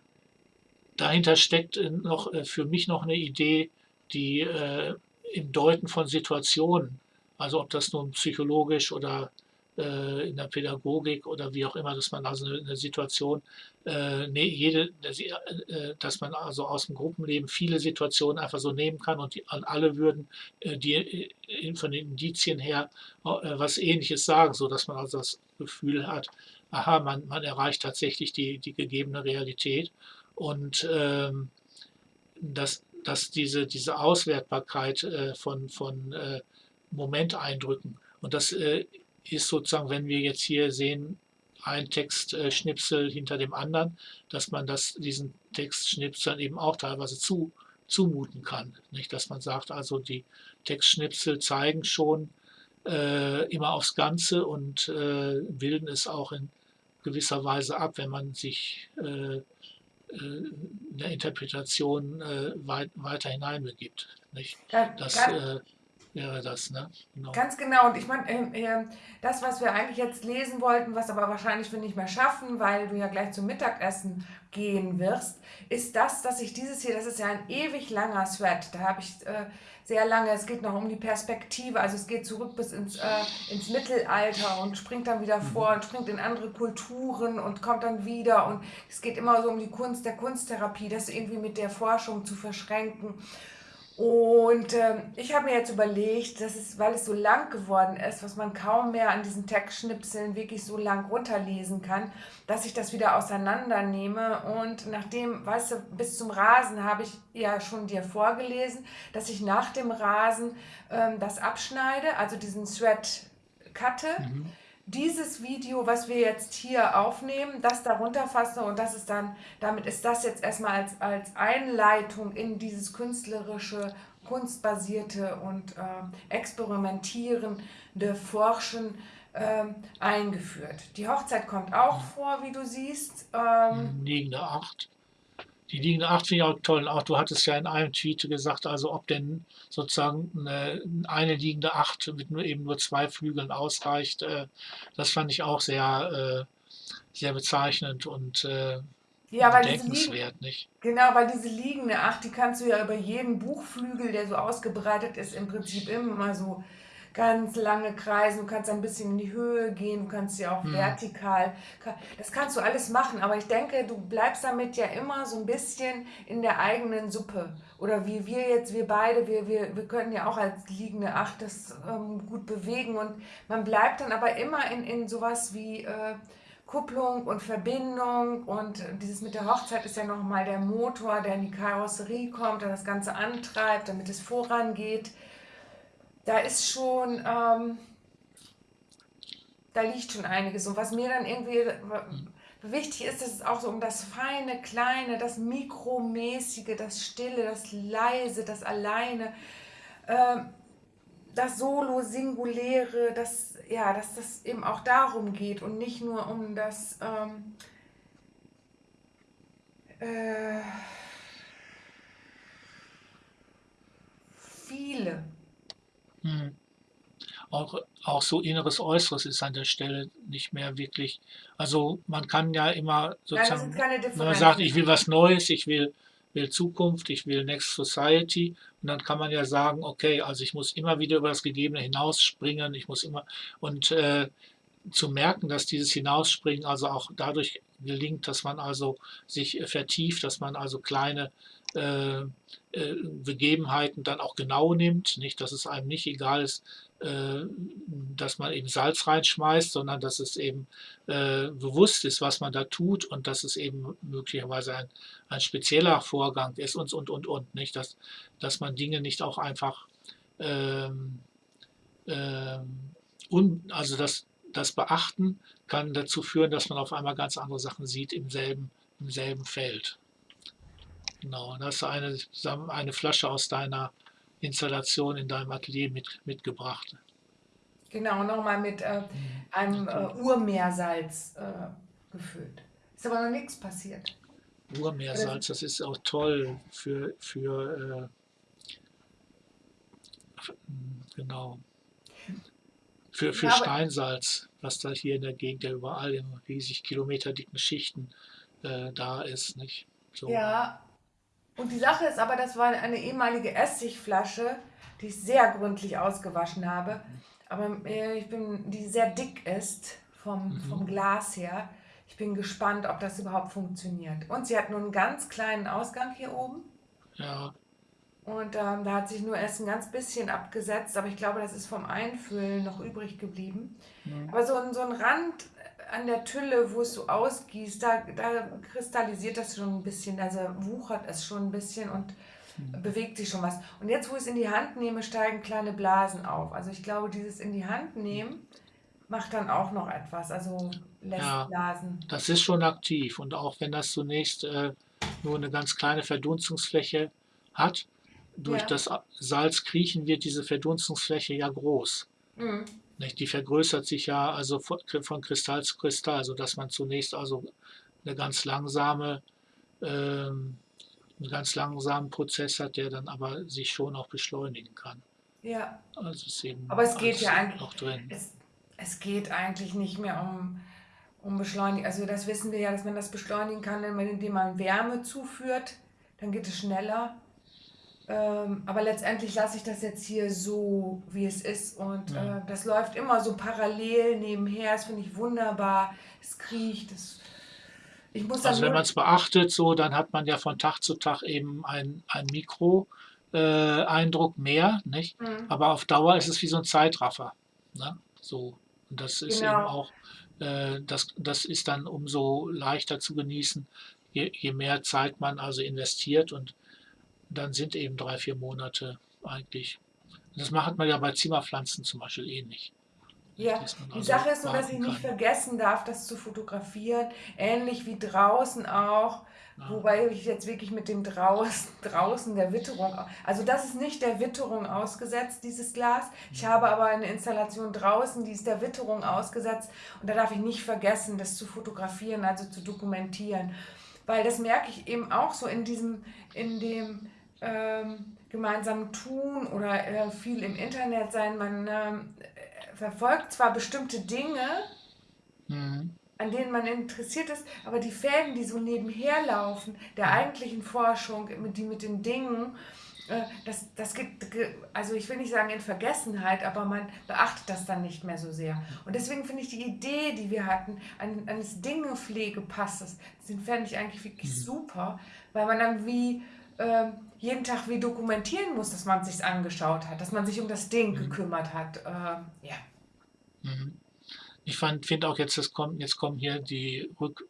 dahinter steckt noch äh, für mich noch eine Idee, die äh, im Deuten von Situationen, also ob das nun psychologisch oder äh, in der Pädagogik oder wie auch immer, dass man also eine, Situation, äh, nee, jede, äh, dass man also aus dem Gruppenleben viele Situationen einfach so nehmen kann und die, alle würden äh, die äh, von den Indizien her äh, was Ähnliches sagen, so dass man also das Gefühl hat, aha, man, man erreicht tatsächlich die, die gegebene Realität. Und ähm, dass, dass diese, diese Auswertbarkeit äh, von, von äh, Momenteindrücken und das äh, ist sozusagen, wenn wir jetzt hier sehen, ein Textschnipsel hinter dem anderen, dass man das, diesen Textschnipseln eben auch teilweise zu, zumuten kann. Nicht, dass man sagt, also die Textschnipsel zeigen schon äh, immer aufs Ganze und äh, bilden es auch in gewisser Weise ab, wenn man sich äh, äh in der Interpretation äh, weit, weiter hineinbegibt. Nicht? Das, äh, wäre das, ne? Genau. Ganz genau. Und ich meine, äh, das, was wir eigentlich jetzt lesen wollten, was aber wahrscheinlich wir nicht mehr schaffen, weil du ja gleich zum Mittagessen gehen wirst, ist das, dass ich dieses hier, das ist ja ein ewig langer Thread. Da habe ich äh, sehr lange, es geht noch um die Perspektive, also es geht zurück bis ins, äh, ins Mittelalter und springt dann wieder mhm. vor und springt in andere Kulturen und kommt dann wieder. Und es geht immer so um die Kunst der Kunsttherapie, das irgendwie mit der Forschung zu verschränken. Und äh, ich habe mir jetzt überlegt, dass es, weil es so lang geworden ist, was man kaum mehr an diesen Textschnipseln wirklich so lang runterlesen kann, dass ich das wieder auseinandernehme. Und nachdem, weißt du, bis zum Rasen habe ich ja schon dir vorgelesen, dass ich nach dem Rasen ähm, das abschneide, also diesen Thread cutte. Mhm dieses Video, was wir jetzt hier aufnehmen, das darunter fasse und das ist dann, damit ist das jetzt erstmal als, als Einleitung in dieses künstlerische, kunstbasierte und äh, experimentierende Forschen äh, eingeführt. Die Hochzeit kommt auch vor, wie du siehst. Ähm, Liegende Acht. Die liegende 8 finde ich auch toll. Auch du hattest ja in einem Tweet gesagt, also ob denn sozusagen eine, eine liegende 8 mit nur eben nur zwei Flügeln ausreicht. Äh, das fand ich auch sehr, äh, sehr bezeichnend und äh, ja, bedenkenswert, nicht? Genau, weil diese liegende 8, die kannst du ja über jeden Buchflügel, der so ausgebreitet ist, im Prinzip immer so ganz lange kreisen, du kannst ein bisschen in die Höhe gehen, du kannst ja auch mhm. vertikal, das kannst du alles machen, aber ich denke, du bleibst damit ja immer so ein bisschen in der eigenen Suppe. Oder wie wir jetzt, wir beide, wir, wir, wir können ja auch als liegende Acht das ähm, gut bewegen und man bleibt dann aber immer in, in sowas wie... Äh, Kupplung und Verbindung und dieses mit der Hochzeit ist ja nochmal der Motor, der in die Karosserie kommt, der das Ganze antreibt, damit es vorangeht da ist schon, ähm, da liegt schon einiges. Und was mir dann irgendwie wichtig ist, dass es auch so um das Feine, Kleine, das Mikromäßige, das Stille, das Leise, das Alleine, äh, das Solo, Singuläre, dass, ja, dass das eben auch darum geht und nicht nur um das ähm, äh, viele. Hm. Auch, auch so inneres Äußeres ist an der Stelle nicht mehr wirklich. Also man kann ja immer sozusagen, Nein, wenn man sagt, ich will was Neues, ich will, will Zukunft, ich will Next Society, und dann kann man ja sagen, okay, also ich muss immer wieder über das Gegebene hinausspringen, ich muss immer, und äh, zu merken, dass dieses Hinausspringen also auch dadurch gelingt, dass man also sich vertieft, dass man also kleine äh, äh, Begebenheiten dann auch genau nimmt, nicht, dass es einem nicht egal ist, äh, dass man eben Salz reinschmeißt, sondern dass es eben bewusst ist, was man da tut und dass es eben möglicherweise ein, ein spezieller Vorgang ist und, und, und, und, nicht, dass, dass man Dinge nicht auch einfach, ähm, ähm, un, also das, das Beachten kann dazu führen, dass man auf einmal ganz andere Sachen sieht im selben, im selben Feld. Genau, da hast du eine, eine Flasche aus deiner Installation in deinem Atelier mit, mitgebracht. Genau, nochmal mit äh, einem äh, Urmeersalz äh, gefüllt. Ist aber noch nichts passiert. Urmeersalz, das ist auch toll für, für äh, genau, für, für ja, Steinsalz, was da hier in der Gegend ja überall in riesig kilometerdicken Schichten äh, da ist. Nicht? So. Ja, und die Sache ist aber, das war eine ehemalige Essigflasche, die ich sehr gründlich ausgewaschen habe. Aber äh, ich bin, die sehr dick ist vom, mhm. vom Glas her. Ich bin gespannt, ob das überhaupt funktioniert. Und sie hat nur einen ganz kleinen Ausgang hier oben. Ja. Und ähm, da hat sich nur erst ein ganz bisschen abgesetzt, aber ich glaube, das ist vom Einfüllen noch übrig geblieben. Mhm. Aber so, so ein Rand an der Tülle, wo es so ausgießt, da, da kristallisiert das schon ein bisschen, also wuchert es schon ein bisschen und mhm. bewegt sich schon was. Und jetzt, wo ich es in die Hand nehme, steigen kleine Blasen auf. Also ich glaube, dieses in die Hand nehmen macht dann auch noch etwas, also lässt Ja. blasen. Das ist schon aktiv und auch wenn das zunächst äh, nur eine ganz kleine Verdunstungsfläche hat, durch Ja. das Salz kriechen wird diese Verdunstungsfläche ja groß. Mhm. Nicht? Die vergrößert sich ja also von, Kristall zu Kristall, sodass man zunächst also eine ganz langsame, ähm, einen ganz langsamen Prozess hat, der dann aber sich schon auch beschleunigen kann. Ja, Also ist eben aber es geht ja eigentlich, auch drin. es, es geht eigentlich nicht mehr um, um Beschleunigen. Also das wissen wir ja, dass man das beschleunigen kann, indem man Wärme zuführt, dann geht es schneller. Ähm, aber letztendlich lasse ich das jetzt hier so, wie es ist. Und Ja. äh, das läuft immer so parallel nebenher. Das finde ich wunderbar. Es kriecht. Es, ich muss Also wenn man es beachtet, so, dann hat man ja von Tag zu Tag eben ein, ein Mikro-Eindruck mehr, nicht? Mhm. Aber auf Dauer ist es wie so ein Zeitraffer. Ne? So. Und das ist eben Genau. auch, äh, das, das ist dann umso leichter zu genießen, je, je mehr Zeit man also investiert und dann sind eben drei, vier Monate eigentlich. Das macht man ja bei Zimmerpflanzen zum Beispiel ähnlich. Ja, dass man die also Sache ist nur, dass ich nicht kann. vergessen darf, das zu fotografieren. Ähnlich wie draußen auch. Ja. Wobei ich jetzt wirklich mit dem draußen, draußen der Witterung, also das ist nicht der Witterung ausgesetzt, dieses Glas. Ich habe aber eine Installation draußen, die ist der Witterung ausgesetzt und da darf ich nicht vergessen, das zu fotografieren, also zu dokumentieren. Weil das merke ich eben auch so in diesem, in dem ähm, gemeinsamen Tun oder äh, viel im Internet sein. Man äh, verfolgt zwar bestimmte Dinge, Mhm. an denen man interessiert ist, aber die Fäden, die so nebenher laufen, der eigentlichen Forschung, mit, die mit den Dingen, äh, das, das geht, ge- also ich will nicht sagen in Vergessenheit, aber man beachtet das dann nicht mehr so sehr. Und deswegen finde ich die Idee, die wir hatten, an, eines Dingepflegepasses, den fände ich eigentlich wirklich Mhm. super, weil man dann wie ähm, jeden Tag wie dokumentieren muss, dass man sich angeschaut hat, dass man sich um das Ding Mhm. gekümmert hat. Äh, ja. Mhm. Ich finde auch jetzt, das kommt, jetzt kommen hier die Rück,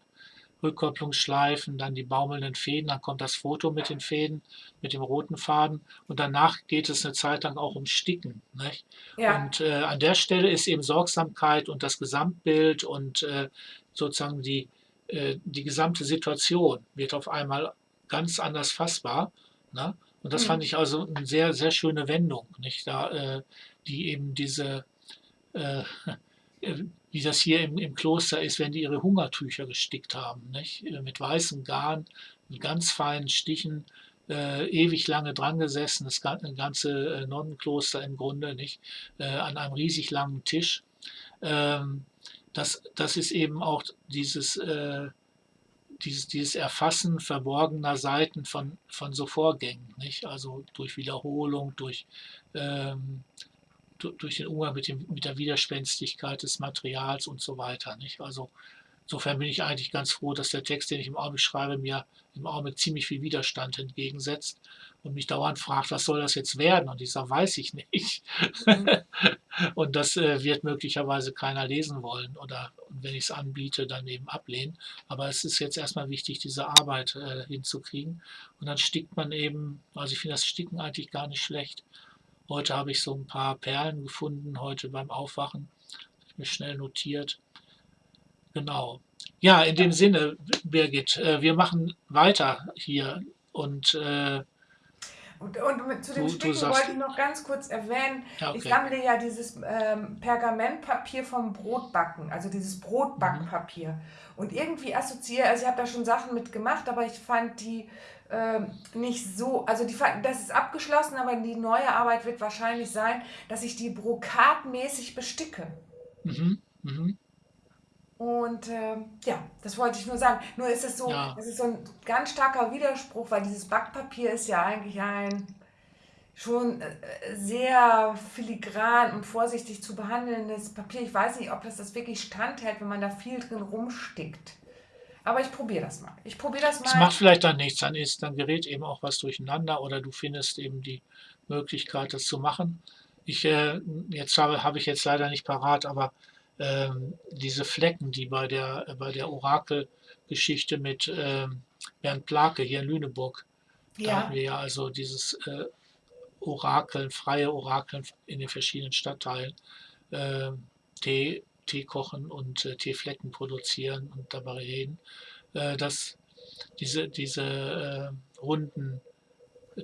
Rückkopplungsschleifen, dann die baumelnden Fäden, dann kommt das Foto mit den Fäden, mit dem roten Faden und danach geht es eine Zeit lang auch um Sticken. Nicht? Ja. Und äh, an der Stelle ist eben Sorgsamkeit und das Gesamtbild und äh, sozusagen die, äh, die gesamte Situation wird auf einmal ganz anders fassbar. Ne? Und das Mhm. fand ich also eine sehr, sehr schöne Wendung, nicht? Da, äh, die eben diese, äh, äh, wie das hier im, im Kloster ist, wenn die ihre Hungertücher gestickt haben, nicht? Äh, mit weißem Garn, mit ganz feinen Stichen, äh, ewig lange dran gesessen, das gan- ganze äh, Nonnenkloster im Grunde, nicht? An einem riesig langen Tisch. Ähm, das, das ist eben auch dieses, äh, dieses, dieses Erfassen verborgener Seiten von, von so Vorgängen, nicht? Also durch Wiederholung, durch, ähm, du- durch den Umgang mit, dem, mit der Widerspenstigkeit des Materials und so weiter. Nicht? Also insofern bin ich eigentlich ganz froh, dass der Text, den ich im Augenblick schreibe, mir im Augenblick ziemlich viel Widerstand entgegensetzt und mich dauernd fragt, was soll das jetzt werden? Und ich sage, weiß ich nicht. und das äh, wird möglicherweise keiner lesen wollen oder wenn ich es anbiete, dann eben ablehnen. Aber es ist jetzt erstmal wichtig, diese Arbeit äh, hinzukriegen. Und dann stickt man eben, also ich finde das Sticken eigentlich gar nicht schlecht. Heute habe ich so ein paar Perlen gefunden, heute beim Aufwachen. Hab ich mir schnell notiert. Genau. Ja, in dem Sinne, Birgit, äh, wir machen weiter hier und äh, Und, und zu den sagst- wollte ich noch ganz kurz erwähnen, ja, ich okay. sammle ja dieses ähm, Pergamentpapier vom Brotbacken, also dieses Brotbackpapier. Und irgendwie assoziiere, also ich habe da schon Sachen mitgemacht, aber ich fand die ähm, nicht so, also die das ist abgeschlossen, aber die neue Arbeit wird wahrscheinlich sein, dass ich die brokatmäßig besticke. Mhm, mhm. Und ähm, ja, das wollte ich nur sagen. Nur ist es so, Ja. das ist so ein ganz starker Widerspruch, weil dieses Backpapier ist ja eigentlich ein schon äh, sehr filigran und vorsichtig zu behandelndes Papier. Ich weiß nicht, ob das das wirklich standhält, wenn man da viel drin rumstickt. Aber ich probiere das mal. Ich probiere das Es mal. macht vielleicht dann nichts, dann ist, dann gerät eben auch was durcheinander oder du findest eben die Möglichkeit, das zu machen. Ich, äh, jetzt habe, habe ich jetzt leider nicht parat, aber ähm, diese Flecken, die bei der, äh, bei der Orakelgeschichte mit ähm, Bernd Plake hier in Lüneburg, da Ja, hatten wir ja also dieses äh, Orakeln, freie Orakeln in den verschiedenen Stadtteilen. Ähm, die Tee kochen und äh, Teeflecken produzieren und dabei reden, äh, dass diese, diese äh, runden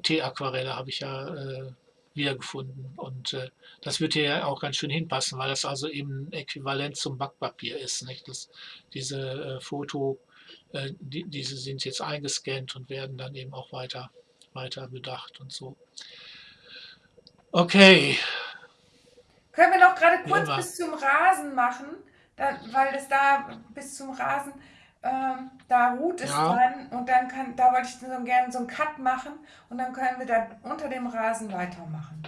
Teeaquarelle habe ich ja äh, wiedergefunden. Und äh, das wird hier ja auch ganz schön hinpassen, weil das also eben ein Äquivalent zum Backpapier ist. Nicht? Das, diese äh, Foto, äh, die, diese sind jetzt eingescannt und werden dann eben auch weiter, weiter bedacht und so. Okay. Können wir noch gerade kurz Ja. bis zum Rasen machen, da, weil es da bis zum Rasen, ähm, da ruht es Ja. dann und dann kann, da wollte ich so gerne so einen Cut machen und dann können wir da unter dem Rasen weitermachen.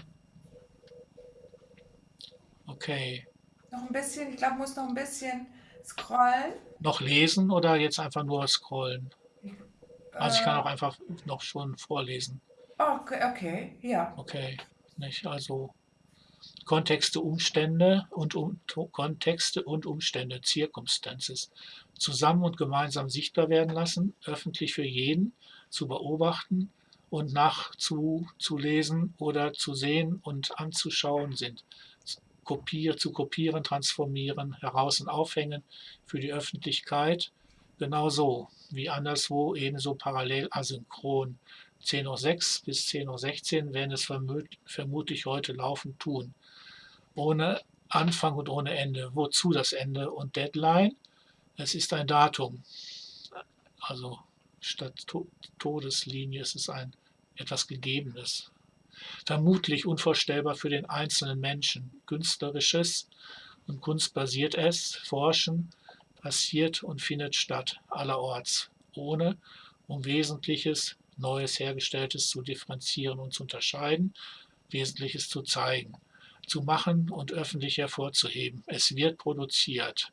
Okay. Noch ein bisschen, ich glaube, muss noch ein bisschen scrollen. Noch lesen oder jetzt einfach nur scrollen? Also ich kann Äh, auch einfach noch schon vorlesen. Okay, okay, ja. Okay. Nicht? Also Kontexte, Umstände und um, Kontexte und Umstände, Circumstances, zusammen und gemeinsam sichtbar werden lassen, öffentlich für jeden zu beobachten und nachzulesen oder zu sehen und anzuschauen sind. Kopier, zu kopieren, transformieren, heraus und aufhängen für die Öffentlichkeit, genauso wie anderswo ebenso parallel asynchron. 10.06 Uhr bis 10.16 Uhr werden es vermut, vermutlich heute laufend tun. Ohne Anfang und ohne Ende. Wozu das Ende und Deadline? Es ist ein Datum. Also statt to Todeslinie ist es ein etwas Gegebenes. Vermutlich unvorstellbar für den einzelnen Menschen. Künstlerisches und kunstbasiert es, Forschen, passiert und findet statt, allerorts, ohne um Wesentliches, Neues, Hergestelltes zu differenzieren und zu unterscheiden, Wesentliches zu zeigen, zu machen und öffentlich hervorzuheben. Es wird produziert.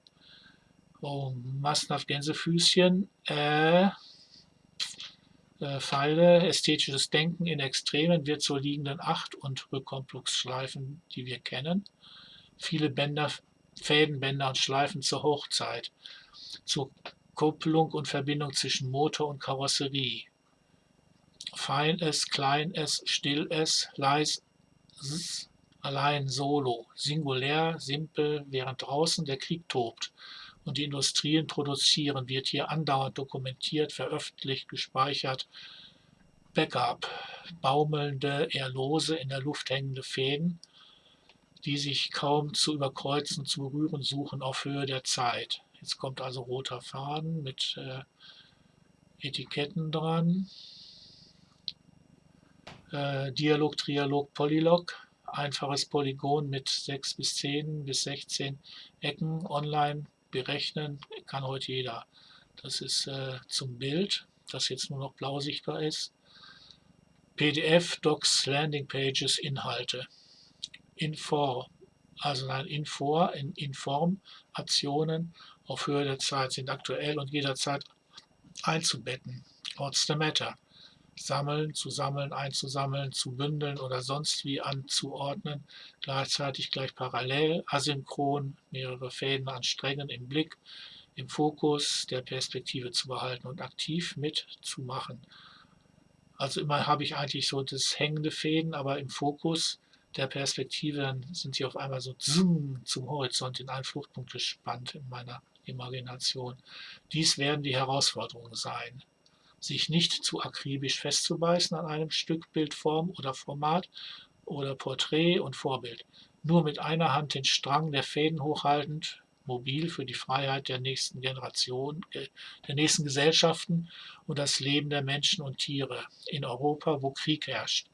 Oh, massenhaft Gänsefüßchen, äh, äh, Pfeile, ästhetisches Denken in Extremen wird zur liegenden Acht und Rückkommplux-Schleifen, die wir kennen. Viele Bänder, Fäden, und Schleifen zur Hochzeit, zur Kupplung und Verbindung zwischen Motor und Karosserie. Fein es, klein es, still es, leis, allein, solo, singulär, simpel, während draußen der Krieg tobt und die Industrien produzieren, wird hier andauernd dokumentiert, veröffentlicht, gespeichert. Backup, baumelnde, eher lose in der Luft hängende Fäden, die sich kaum zu überkreuzen, zu berühren suchen auf Höhe der Zeit. Jetzt kommt also roter Faden mit äh, Etiketten dran. Äh, Dialog, Trialog, Polylog, einfaches Polygon mit 6 bis 10 bis 16 Ecken online berechnen, kann heute jeder. Das ist äh, zum Bild, das jetzt nur noch blau sichtbar ist. PDF, Docs, Landing Pages, Inhalte. Infor, also nein, Infor, in Inform, Aktionen auf Höhe der Zeit sind aktuell und jederzeit einzubetten. What's the matter? Sammeln, zu sammeln, einzusammeln, zu bündeln oder sonst wie anzuordnen, gleichzeitig gleich parallel, asynchron, mehrere Fäden an Strängen im Blick, im Fokus der Perspektive zu behalten und aktiv mitzumachen. Also immer habe ich eigentlich so das hängende Fäden, aber im Fokus der Perspektive dann sind sie auf einmal so zoom, zum Horizont in einen Fluchtpunkt gespannt in meiner Imagination. Dies werden die Herausforderungen sein sich nicht zu akribisch festzubeißen an einem Stück Bildform oder Format oder Porträt und Vorbild. Nur mit einer Hand den Strang der Fäden hochhaltend, mobil für die Freiheit der nächsten Generation, äh, der nächsten Gesellschaften und das Leben der Menschen und Tiere in Europa, wo Krieg herrscht.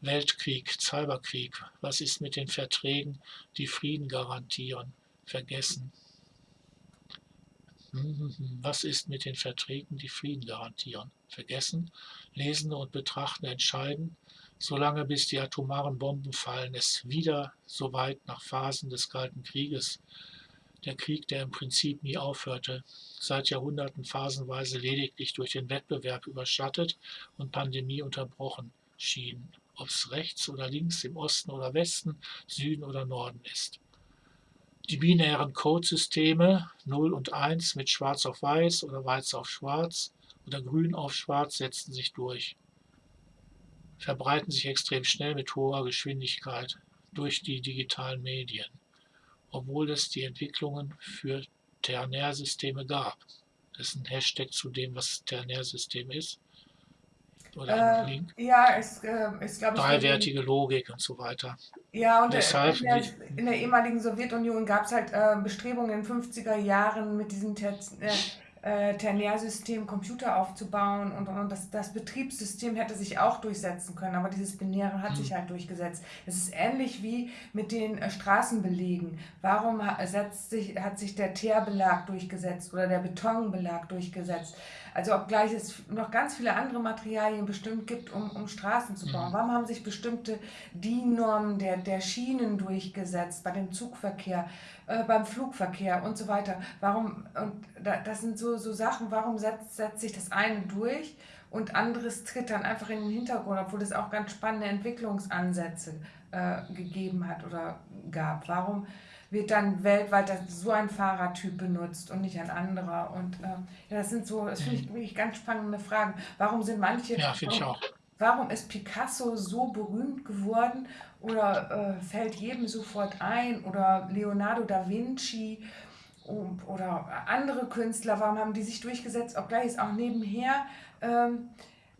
Weltkrieg, Cyberkrieg, was ist mit den Verträgen, die Frieden garantieren? Vergessen. Was ist mit den Verträgen, die Frieden garantieren? Vergessen, Lesende und Betrachtende entscheiden, solange bis die atomaren Bomben fallen, es wieder so weit nach Phasen des Kalten Krieges, der Krieg, der im Prinzip nie aufhörte, seit Jahrhunderten phasenweise lediglich durch den Wettbewerb überschattet und Pandemie unterbrochen schien, ob es rechts oder links, im Osten oder Westen, Süden oder Norden ist. Die binären Codesysteme 0 und 1 mit Schwarz auf Weiß oder Weiß auf Schwarz oder Grün auf Schwarz setzen sich durch, verbreiten sich extrem schnell mit hoher Geschwindigkeit durch die digitalen Medien. obwohl es die Entwicklungen für Ternärsysteme gab. Das ist ein Hashtag zu dem, was Ternärsystem ist. Oder Äh, Link. ja, es äh, ist, glaube ich, Dreiwertige Logik und so weiter. Ja, und Deshalb in der, in der ehemaligen Sowjetunion gab es halt äh, Bestrebungen in den 50er Jahren mit diesem Ter äh, äh, Ternärsystem Computer aufzubauen und, und das, das Betriebssystem hätte sich auch durchsetzen können, aber dieses Binäre hat Hm. sich halt durchgesetzt. Es ist ähnlich wie mit den äh, Straßenbelegen. Warum ha- setzt sich, hat sich der Teerbelag durchgesetzt oder der Betonbelag durchgesetzt? Also obgleich es noch ganz viele andere Materialien bestimmt gibt, um, um Straßen zu bauen. Mhm. Warum haben sich bestimmte DIN-Normen der, der Schienen durchgesetzt, bei dem Zugverkehr, äh, beim Flugverkehr und so weiter? Warum, und da, das sind so, so Sachen, warum setzt, setzt sich das eine durch und anderes tritt dann einfach in den Hintergrund, obwohl es auch ganz spannende Entwicklungsansätze äh, gegeben hat oder gab? Warum wird dann weltweit so ein Fahrertyp benutzt und nicht ein anderer? Und äh, ja, das sind so, das finde ich wirklich ganz spannende Fragen. Warum sind manche, Ja, finde ich warum, auch. warum ist Picasso so berühmt geworden oder äh, fällt jedem sofort ein oder Leonardo da Vinci oder andere Künstler, warum haben die sich durchgesetzt, obgleich es auch nebenher ähm,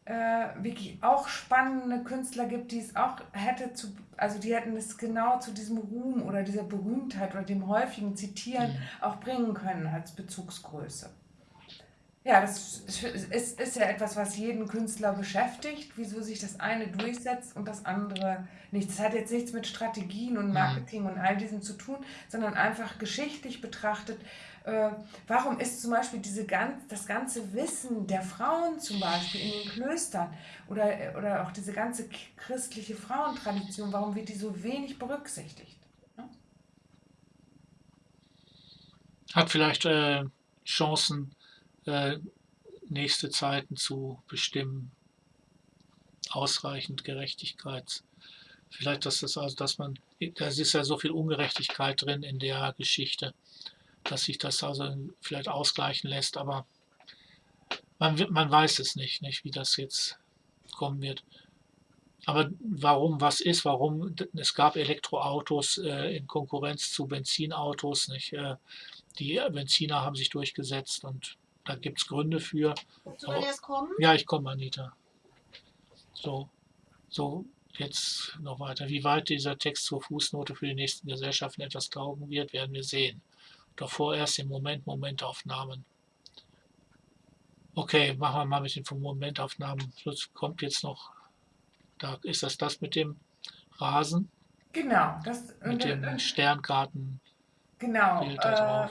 äh, wirklich auch spannende Künstler gibt, die es auch hätte zu, also die hätten es genau zu diesem Ruhm oder dieser Berühmtheit oder dem häufigen Zitieren Mhm. auch bringen können als Bezugsgröße. Ja, das ist, ist, ist ja etwas, was jeden Künstler beschäftigt, wieso sich das eine durchsetzt und das andere nicht. Das hat jetzt nichts mit Strategien und Marketing und all diesem zu tun, sondern einfach geschichtlich betrachtet, äh, warum ist zum Beispiel diese ganz, das ganze Wissen der Frauen zum Beispiel in den Klöstern oder, oder auch diese ganze christliche Frauentradition, warum wird die so wenig berücksichtigt? Hat vielleicht äh, Chancen, äh, nächste Zeiten zu bestimmen, ausreichend Gerechtigkeit. Vielleicht, dass das also, dass man, da ist ja so viel Ungerechtigkeit drin in der Geschichte, dass sich das also vielleicht ausgleichen lässt, aber man, man weiß es nicht, nicht, wie das jetzt kommen wird. Aber warum was ist, warum, es gab Elektroautos äh, in Konkurrenz zu Benzinautos, nicht? Äh, die Benziner haben sich durchgesetzt und da gibt es Gründe für. Willst du denn erst kommen? Ja, ich komme, Anita. So, so, jetzt noch weiter. Wie weit dieser Text zur Fußnote für die nächsten Gesellschaften etwas taugen wird, werden wir sehen. Doch vorerst im Moment Momentaufnahmen. Okay, machen wir mal mit den Momentaufnahmen. Schluss kommt jetzt noch, da ist das das mit dem Rasen, Genau, das mit und, dem und, Sterngarten genau. Da Äh.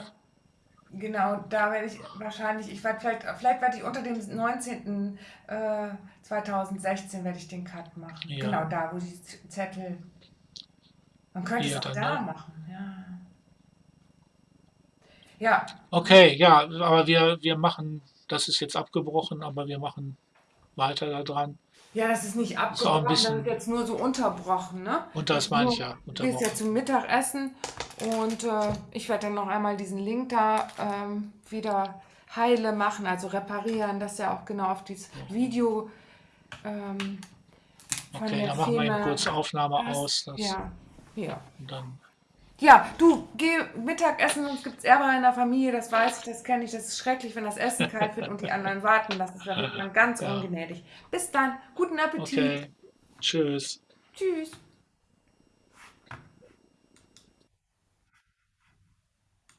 Genau, da werde ich wahrscheinlich, ich werde vielleicht, vielleicht werde ich unter dem 19. Äh, 2016 werde ich den Cut machen. Ja. Genau da, wo die Zettel. Man könnte Hier es auch da ne? machen, ja. Ja, Okay, ja, aber wir, wir machen, das ist jetzt abgebrochen, aber wir machen weiter da dran. ja, das ist nicht Ist abgebrochen, das bisschen- ist jetzt nur so unterbrochen, ne? Und das Ist meine ich ja, Du gehst ja zum Mittagessen und äh, ich werde dann noch einmal diesen Link da ähm, wieder heile machen, also reparieren, dass er auch genau auf dieses Video ähm, Okay, dann machen wir eben Szene kurz Aufnahme passt. aus. Das, Ja, ja. Und dann, Ja, du, geh Mittagessen, sonst gibt es Ärger in der Familie, das weiß ich, das kenne ich. Das ist schrecklich, wenn das Essen kalt wird und die anderen warten. Das ist, da wird man ganz Ja. ungnädig. Bis dann, guten Appetit. okay, tschüss. Tschüss.